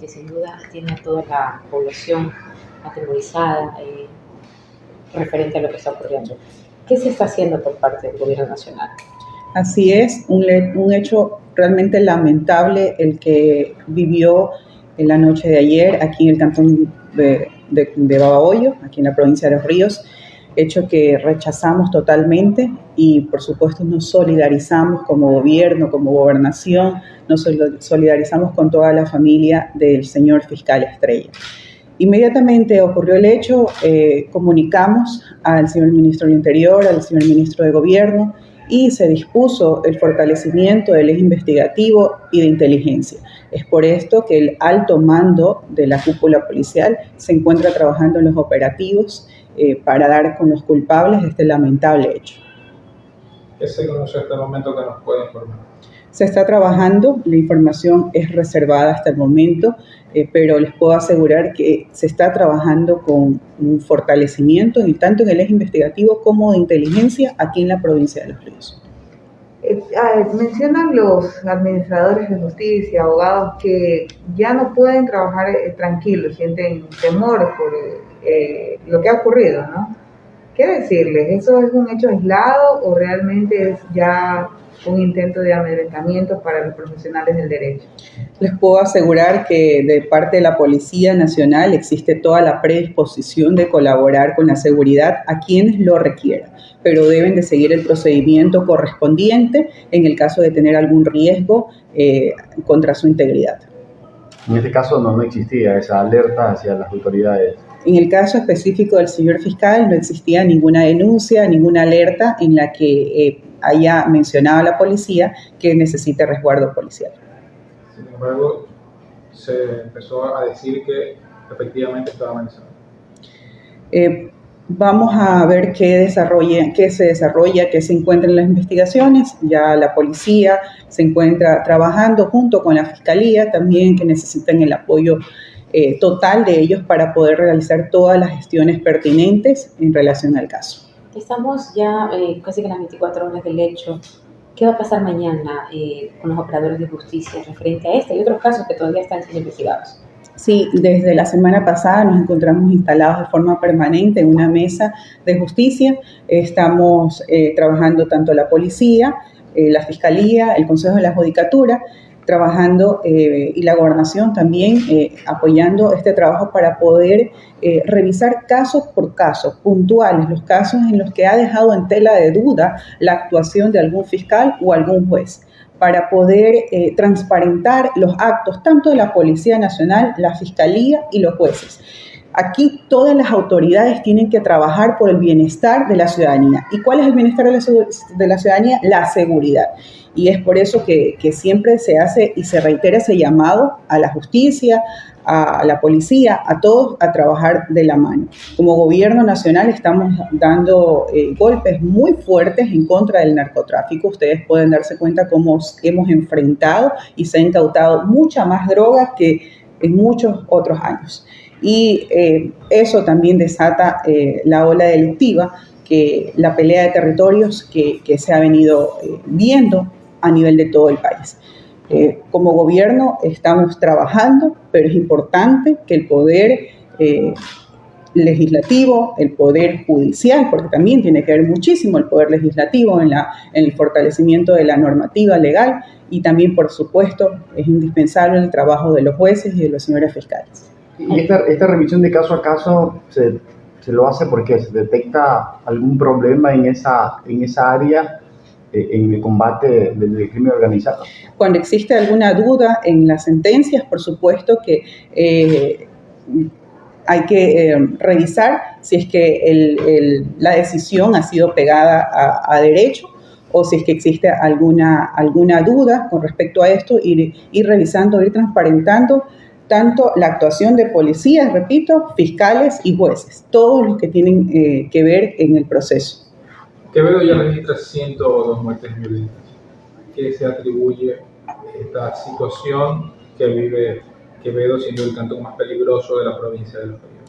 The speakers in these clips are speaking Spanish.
que sin duda tiene a toda la población atemorizada eh, referente a lo que está ocurriendo. ¿Qué se está haciendo por parte del gobierno nacional? Así es, un, un hecho realmente lamentable el que vivió en la noche de ayer aquí en el cantón de, de, de Babahoyo, aquí en la provincia de Los Ríos, hecho que rechazamos totalmente y por supuesto nos solidarizamos como gobierno, como gobernación, nos solidarizamos con toda la familia del señor fiscal Estrella. Inmediatamente ocurrió el hecho, eh, comunicamos al señor ministro del Interior, al señor ministro de Gobierno y se dispuso el fortalecimiento del eje investigativo y de inteligencia. Es por esto que el alto mando de la cúpula policial se encuentra trabajando en los operativos eh, para dar con los culpables de este lamentable hecho. ¿Qué se conoce hasta el momento que nos puede informar? Se está trabajando, la información es reservada hasta el momento, eh, pero les puedo asegurar que se está trabajando con un fortalecimiento tanto en el eje investigativo como de inteligencia aquí en la provincia de Los Ríos. Eh, ah, mencionan los administradores de justicia, abogados, que ya no pueden trabajar eh, tranquilos, sienten temor por eh, lo que ha ocurrido, ¿no? ¿Qué decirles? ¿Eso es un hecho aislado o realmente es ya un intento de amedrentamiento para los profesionales del derecho. Les puedo asegurar que de parte de la Policía Nacional existe toda la predisposición de colaborar con la seguridad a quienes lo requieran, pero deben de seguir el procedimiento correspondiente en el caso de tener algún riesgo eh, contra su integridad. En este caso no, no existía esa alerta hacia las autoridades en el caso específico del señor fiscal no existía ninguna denuncia, ninguna alerta en la que eh, haya mencionado a la policía que necesite resguardo policial. Sin embargo, se empezó a decir que efectivamente estaba amenazado. Eh, vamos a ver qué, desarrolla, qué se desarrolla, qué se encuentra en las investigaciones. Ya la policía se encuentra trabajando junto con la fiscalía también que necesitan el apoyo eh, total de ellos para poder realizar todas las gestiones pertinentes en relación al caso. Estamos ya eh, casi que las 24 horas del hecho. ¿Qué va a pasar mañana eh, con los operadores de justicia referente a este y otros casos que todavía están siendo investigados? Sí, desde la semana pasada nos encontramos instalados de forma permanente en una mesa de justicia. Estamos eh, trabajando tanto la policía, la fiscalía, el Consejo de la Judicatura trabajando eh, y la gobernación también eh, apoyando este trabajo para poder eh, revisar casos por caso, puntuales, los casos en los que ha dejado en tela de duda la actuación de algún fiscal o algún juez para poder transparentar los actos tanto de la Policía Nacional, la Fiscalía y los jueces. Aquí todas las autoridades tienen que trabajar por el bienestar de la ciudadanía. ¿Y cuál es el bienestar de la, ciudadanía? La seguridad y es por eso que, siempre se hace y se reitera ese llamado a la justicia, a la policía, a todos a trabajar de la mano. Como gobierno nacional estamos dando eh, golpes muy fuertes en contra del narcotráfico. Ustedes pueden darse cuenta cómo hemos enfrentado y se ha incautado mucha más droga que en muchos otros años. Y eh, eso también desata eh, la ola delictiva, que la pelea de territorios que, se ha venido viendo a nivel de todo el país. Eh, como gobierno estamos trabajando, pero es importante que el poder eh, legislativo, el poder judicial, porque también tiene que ver muchísimo el poder legislativo en, la, en el fortalecimiento de la normativa legal y también, por supuesto, es indispensable el trabajo de los jueces y de los señores fiscales. Y esta, esta revisión de caso a caso se, se, lo hace porque se detecta algún problema en esa, en esa área eh, en el combate del crimen organizado. Cuando existe alguna duda en las sentencias, por supuesto que eh, hay que eh, revisar si es que la decisión ha sido pegada a, derecho o si es que existe alguna, alguna duda con respecto a esto, ir, ir revisando, ir transparentando tanto la actuación de policías, repito, fiscales y jueces, todos los que tienen que ver en el proceso. Quevedo ya registra 102 muertes violentas. ¿Qué se atribuye esta situación que vive Quevedo siendo el cantón más peligroso de la provincia de Los Ríos?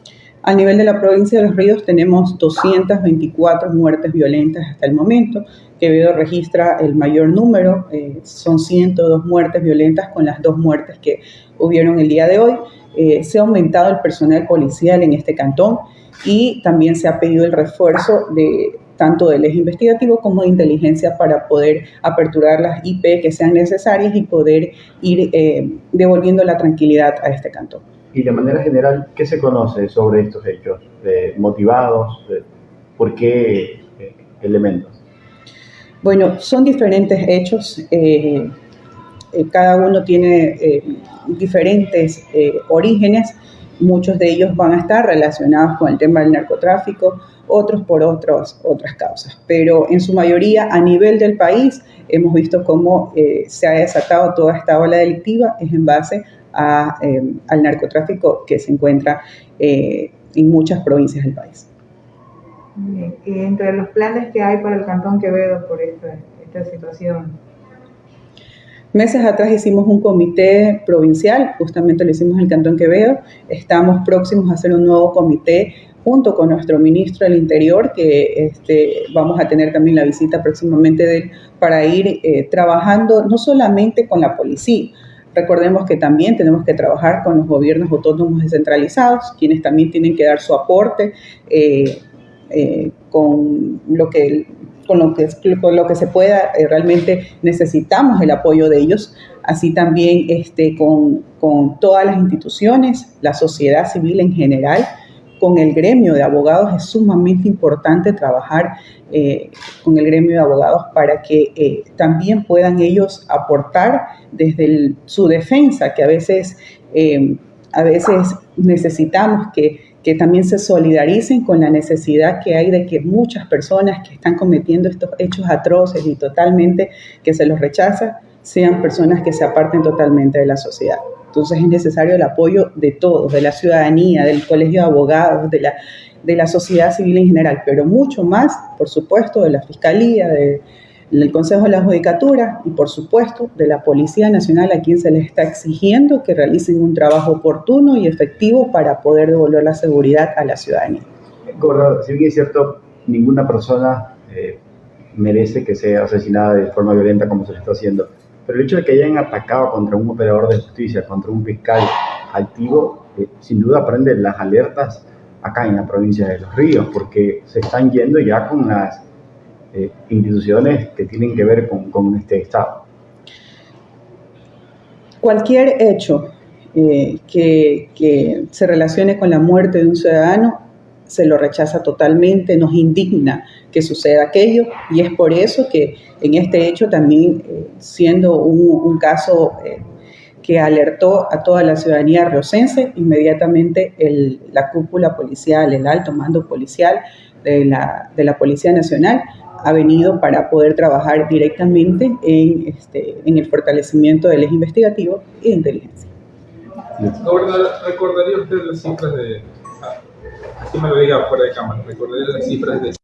A nivel de la provincia de Los Ríos tenemos 224 muertes violentas hasta el momento. Quevedo registra el mayor número, eh, son 102 muertes violentas con las dos muertes que hubieron el día de hoy. Eh, se ha aumentado el personal policial en este cantón y también se ha pedido el refuerzo de tanto del eje investigativo como de inteligencia para poder aperturar las IP que sean necesarias y poder ir eh, devolviendo la tranquilidad a este cantón. Y de manera general, ¿qué se conoce sobre estos hechos? ¿Motivados? ¿Por qué eh, elementos? Bueno, son diferentes hechos. Eh, cada uno tiene diferentes orígenes. Muchos de ellos van a estar relacionados con el tema del narcotráfico, otros por otros, otras causas. Pero en su mayoría a nivel del país hemos visto cómo eh, se ha desatado toda esta ola delictiva es en base a, eh, al narcotráfico que se encuentra eh, en muchas provincias del país. Y entre los planes que hay para el Cantón Quevedo por esta, esta situación, Meses atrás hicimos un comité provincial, justamente lo hicimos en el Cantón Quevedo. Estamos próximos a hacer un nuevo comité junto con nuestro ministro del Interior, que este, vamos a tener también la visita próximamente de él, para ir eh, trabajando no solamente con la policía, Recordemos que también tenemos que trabajar con los gobiernos autónomos descentralizados, quienes también tienen que dar su aporte eh, eh, con, lo que, con, lo que, con lo que se pueda. realmente necesitamos el apoyo de ellos, así también este, con, con todas las instituciones, la sociedad civil en general con el gremio de abogados es sumamente importante trabajar eh, con el gremio de abogados para que eh, también puedan ellos aportar desde su defensa, que a veces, eh, a veces necesitamos que, que también se solidaricen con la necesidad que hay de que muchas personas que están cometiendo estos hechos atroces y totalmente que se los rechaza, sean personas que se aparten totalmente de la sociedad. Entonces es necesario el apoyo de todos, de la ciudadanía, del colegio de abogados, de la, de la sociedad civil en general, pero mucho más, por supuesto, de la Fiscalía, del Consejo de la Judicatura y, por supuesto, de la Policía Nacional a quien se les está exigiendo que realicen un trabajo oportuno y efectivo para poder devolver la seguridad a la ciudadanía. Gobernador, si bien es cierto, ninguna persona eh, merece que sea asesinada de forma violenta como se le está haciendo pero el hecho de que hayan atacado contra un operador de justicia, contra un fiscal activo, eh, sin duda prende las alertas acá en la provincia de Los Ríos, porque se están yendo ya con las eh, instituciones que tienen que ver con, con este Estado. Cualquier hecho eh, que, que se relacione con la muerte de un ciudadano se lo rechaza totalmente, nos indigna que suceda aquello y es por eso que en este hecho también, eh, siendo un, caso eh, que alertó a toda la ciudadanía riocense, inmediatamente la cúpula policial, el alto mando policial de la, de la Policía Nacional ha venido para poder trabajar directamente en, este, en el fortalecimiento del eje investigativo e inteligencia. ¿Recordaría usted las cifras de, así me lo diga fuera de cámara, recordaría las cifras de